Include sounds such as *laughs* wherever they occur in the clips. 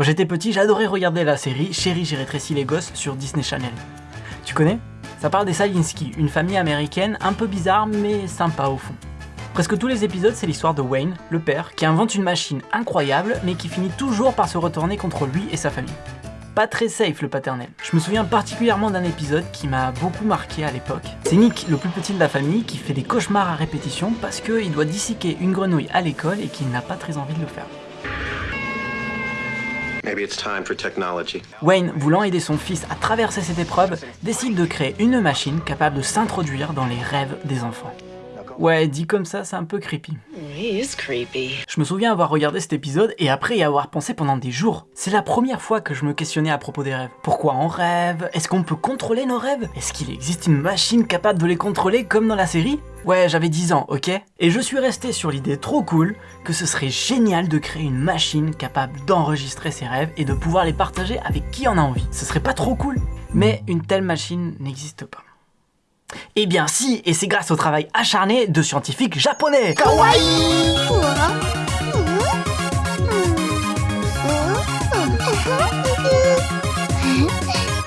Quand j'étais petit, j'adorais regarder la série Chérie, j'ai rétréci les gosses sur Disney Channel. Tu connais? Ça parle des Salinsky, une famille américaine un peu bizarre mais sympa au fond. Presque tous les épisodes, c'est l'histoire de Wayne, le père, qui invente une machine incroyable mais qui finit toujours par se retourner contre lui et sa famille. Pas très safe le paternel. Je me souviens particulièrement d'un épisode qui m'a beaucoup marqué à l'époque. C'est Nick, le plus petit de la famille, qui fait des cauchemars à répétition parce qu'il doit disséquer une grenouille à l'école et qu'il n'a pas très envie de le faire. Wayne, voulant aider son fils à traverser cette épreuve, décide de créer une machine capable de s'introduire dans les rêves des enfants. Ouais, dit comme ça, c'est un peu creepy. Je me souviens avoir regardé cet épisode et après y avoir pensé pendant des jours. C'est la première fois que je me questionnais à propos des rêves. Pourquoi on rêve? Est-ce qu'on peut contrôler nos rêves? Est-ce qu'il existe une machine capable de les contrôler comme dans la série? Ouais, j'avais 10 ans, ok? Et je suis resté sur l'idée trop cool que ce serait génial de créer une machine capable d'enregistrer ses rêves et de pouvoir les partager avec qui en a envie. Ce serait pas trop cool Mais une telle machine n'existe pas. Eh bien si, et c'est grâce au travail acharné de scientifiques japonais Kawaii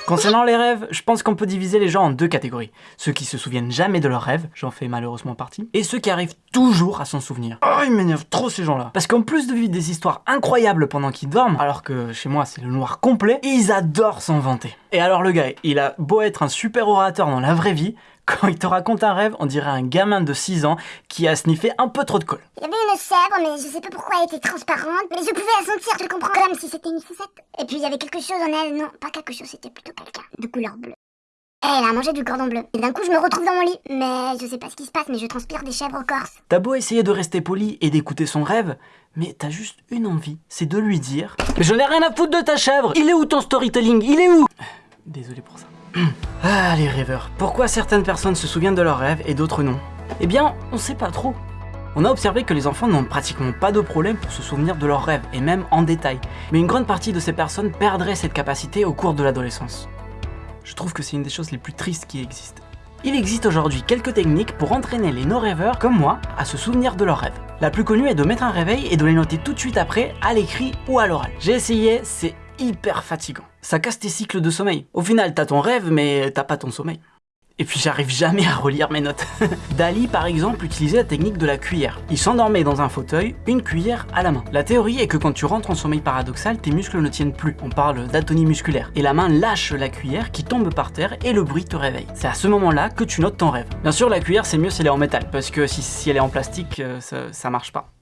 Concernant les rêves, je pense qu'on peut diviser les gens en deux catégories. Ceux qui se souviennent jamais de leurs rêves, j'en fais malheureusement partie, et ceux qui arrivent toujours à s'en souvenir. Oh, ils m'énervent trop ces gens-là. Parce qu'en plus de vivre des histoires incroyables pendant qu'ils dorment, alors que chez moi c'est le noir complet, ils adorent s'en vanter. Et alors le gars, il a beau être un super orateur dans la vraie vie, quand il te raconte un rêve, on dirait un gamin de 6 ans qui a sniffé un peu trop de colle. Il y avait une chèvre, mais je sais pas pourquoi elle était transparente, mais je pouvais la sentir, tu le comprends, comme si c'était une sucette. Et puis il y avait quelque chose en elle, non, pas quelque chose, c'était plutôt quelqu'un, de couleur bleue. Elle a mangé du cordon bleu. Et d'un coup, je me retrouve dans mon lit. Mais je sais pas ce qui se passe, mais je transpire des chèvres corse. T'as beau essayer de rester poli et d'écouter son rêve, mais t'as juste une envie, c'est de lui dire « Mais j'en ai rien à foutre de ta chèvre Il est où ton storytelling? Il est où ?» Désolé pour ça. Ah, les rêveurs. Pourquoi certaines personnes se souviennent de leurs rêves et d'autres non Eh bien, on sait pas trop. On a observé que les enfants n'ont pratiquement pas de problème pour se souvenir de leurs rêves, et même en détail. Mais une grande partie de ces personnes perdraient cette capacité au cours de l'adolescence. Je trouve que c'est une des choses les plus tristes qui existent. Il existe aujourd'hui quelques techniques pour entraîner les non-rêveurs comme moi à se souvenir de leurs rêves. La plus connue est de mettre un réveil et de les noter tout de suite après à l'écrit ou à l'oral. J'ai essayé, c'est hyper fatigant. Ça casse tes cycles de sommeil. Au final, t'as ton rêve, mais t'as pas ton sommeil. Et puis j'arrive jamais à relire mes notes. *laughs* Dali par exemple utilisait la technique de la cuillère. Il s'endormait dans un fauteuil, une cuillère à la main. La théorie est que quand tu rentres en sommeil paradoxal, tes muscles ne tiennent plus. On parle d'atonie musculaire. Et la main lâche la cuillère qui tombe par terre et le bruit te réveille. C'est à ce moment-là que tu notes ton rêve. Bien sûr la cuillère c'est mieux si elle est en métal, parce que si, elle est en plastique, euh, ça marche pas.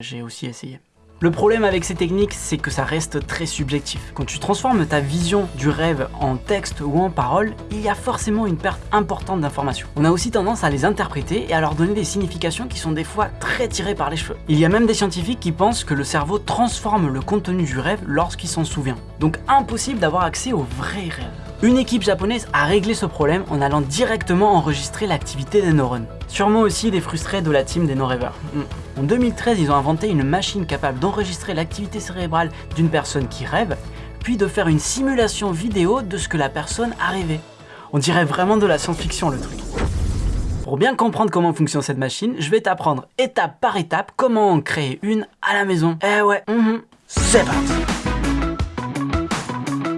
J'ai aussi essayé. Le problème avec ces techniques, c'est que ça reste très subjectif. Quand tu transformes ta vision du rêve en texte ou en parole, il y a forcément une perte importante d'informations. On a aussi tendance à les interpréter et à leur donner des significations qui sont des fois très tirées par les cheveux. Il y a même des scientifiques qui pensent que le cerveau transforme le contenu du rêve lorsqu'il s'en souvient. Donc impossible d'avoir accès au vrai rêve. Une équipe japonaise a réglé ce problème en allant directement enregistrer l'activité des neurones. Sûrement aussi des frustrés de la team des non-rêveurs. Hmm. En 2013, ils ont inventé une machine capable d'enregistrer l'activité cérébrale d'une personne qui rêve, puis de faire une simulation vidéo de ce que la personne a rêvé. On dirait vraiment de la science-fiction le truc. Pour bien comprendre comment fonctionne cette machine, je vais t'apprendre étape par étape comment en créer une à la maison. Eh ouais, mhm. c'est parti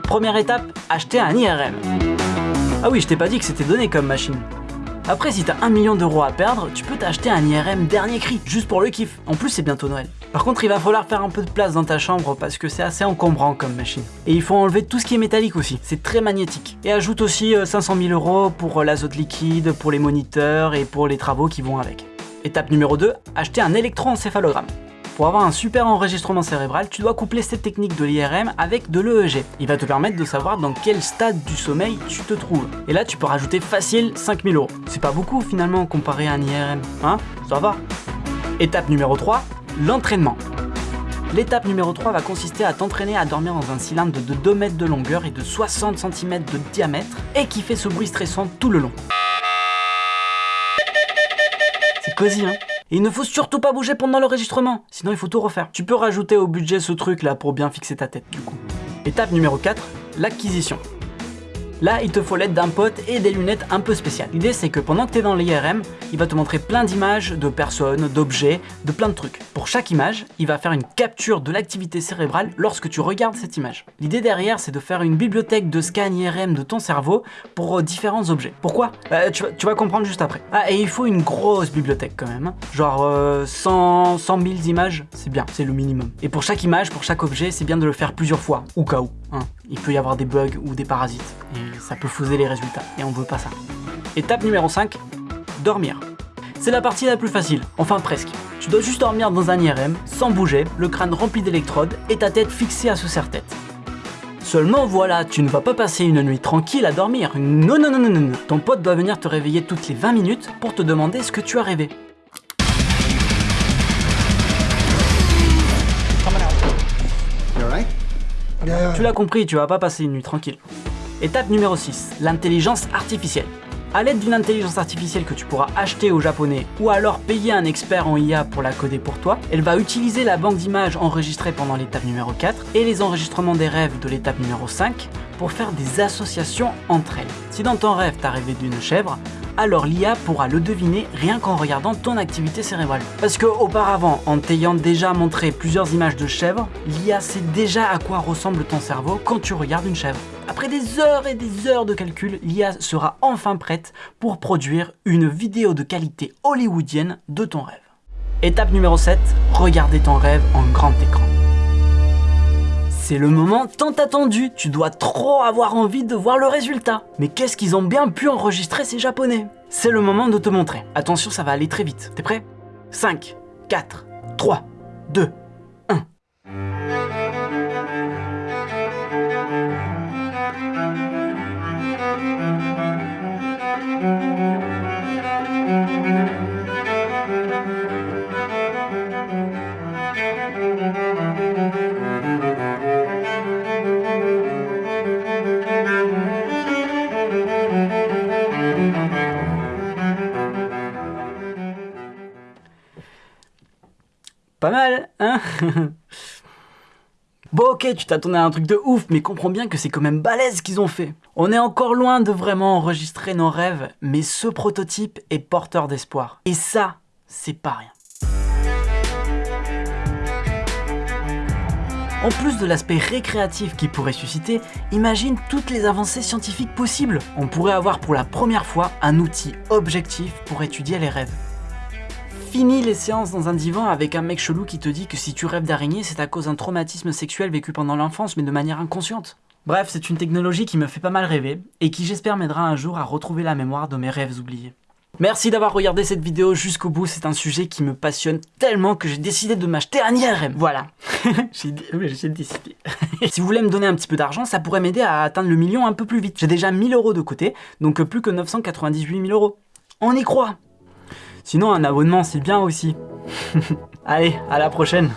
Première étape, acheter un IRM. Ah oui, je t'ai pas dit que c'était donné comme machine. Après, si t'as un million d'euros à perdre, tu peux t'acheter un IRM dernier cri, juste pour le kiff. En plus, c'est bientôt Noël. Par contre, il va falloir faire un peu de place dans ta chambre parce que c'est assez encombrant comme machine. Et il faut enlever tout ce qui est métallique aussi, c'est très magnétique. Et ajoute aussi 500 euh, 000 euros pour euh, l'azote liquide, pour les moniteurs et pour les travaux qui vont avec. Étape numéro 2, acheter un électroencéphalogramme. Pour avoir un super enregistrement cérébral, tu dois coupler cette technique de l'IRM avec de l'EEG. Il va te permettre de savoir dans quel stade du sommeil tu te trouves. Et là, tu peux rajouter facile 5000 euros. C'est pas beaucoup finalement comparé à un IRM, hein? Ça va? Étape numéro 3, l'entraînement. L'étape numéro 3 va consister à t'entraîner à dormir dans un cylindre de 2 mètres de longueur et de 60 cm de diamètre et qui fait ce bruit stressant tout le long. C'est cosy hein? Et il ne faut surtout pas bouger pendant l'enregistrement, sinon il faut tout refaire. Tu peux rajouter au budget ce truc là pour bien fixer ta tête du coup. Étape numéro 4, l'acquisition. Là, il te faut l'aide d'un pote et des lunettes un peu spéciales. L'idée, c'est que pendant que tu es dans l'IRM, il va te montrer plein d'images, de personnes, d'objets, de plein de trucs. Pour chaque image, il va faire une capture de l'activité cérébrale lorsque tu regardes cette image. L'idée derrière, c'est de faire une bibliothèque de scan IRM de ton cerveau pour euh, différents objets. Pourquoi? Euh, tu, vas, comprendre juste après. Ah, et il faut une grosse bibliothèque quand même. Hein. Genre 100, 100 000 images, c'est bien, c'est le minimum. Et pour chaque image, pour chaque objet, c'est bien de le faire plusieurs fois, au cas où. Hein. Il peut y avoir des bugs ou des parasites, et ça peut fausser les résultats, et on veut pas ça. Étape numéro 5, dormir. C'est la partie la plus facile, enfin presque. Tu dois juste dormir dans un IRM, sans bouger, le crâne rempli d'électrodes et ta tête fixée à ce serre-tête. Seulement voilà, tu ne vas pas passer une nuit tranquille à dormir. Non, non, non, non, non. Ton pote doit venir te réveiller toutes les 20 minutes pour te demander ce que tu as rêvé. Tu l'as compris, tu vas pas passer une nuit tranquille. Étape numéro 6, l'intelligence artificielle. A l'aide d'une intelligence artificielle que tu pourras acheter au japonais ou alors payer un expert en IA pour la coder pour toi, elle va utiliser la banque d'images enregistrée pendant l'étape numéro 4 et les enregistrements des rêves de l'étape numéro 5 pour faire des associations entre elles. Si dans ton rêve t'as rêvé d'une chèvre, alors l'IA pourra le deviner rien qu'en regardant ton activité cérébrale. Parce que auparavant, en t'ayant déjà montré plusieurs images de chèvres, l'IA sait déjà à quoi ressemble ton cerveau quand tu regardes une chèvre. Après des heures et des heures de calcul, l'IA sera enfin prête pour produire une vidéo de qualité hollywoodienne de ton rêve. Étape numéro 7, regarder ton rêve en grand écran. C'est le moment tant attendu, tu dois trop avoir envie de voir le résultat. Mais qu'est-ce qu'ils ont bien pu enregistrer ces japonais? C'est le moment de te montrer. Attention, ça va aller très vite. T'es prêt? 5, 4, 3, 2, Pas *laughs* Bon ok, tu t'attendais à un truc de ouf, mais comprends bien que c'est quand même balèze qu'ils ont fait. On est encore loin de vraiment enregistrer nos rêves, mais ce prototype est porteur d'espoir. Et ça, c'est pas rien. En plus de l'aspect récréatif qu'il pourrait susciter, imagine toutes les avancées scientifiques possibles. On pourrait avoir pour la première fois un outil objectif pour étudier les rêves. Fini les séances dans un divan avec un mec chelou qui te dit que si tu rêves d'araignée, c'est à cause d'un traumatisme sexuel vécu pendant l'enfance, mais de manière inconsciente. Bref, c'est une technologie qui me fait pas mal rêver, et qui j'espère m'aidera un jour à retrouver la mémoire de mes rêves oubliés. Merci d'avoir regardé cette vidéo jusqu'au bout, c'est un sujet qui me passionne tellement que j'ai décidé de m'acheter un IRM. Voilà, *laughs* j'ai décidé. *laughs* si vous voulez me donner un petit peu d'argent, ça pourrait m'aider à atteindre le million un peu plus vite. J'ai déjà 1000 euros de côté, donc plus que 998 000 euros. On y croit Sinon, un abonnement, c'est bien aussi. *laughs* Allez, à la prochaine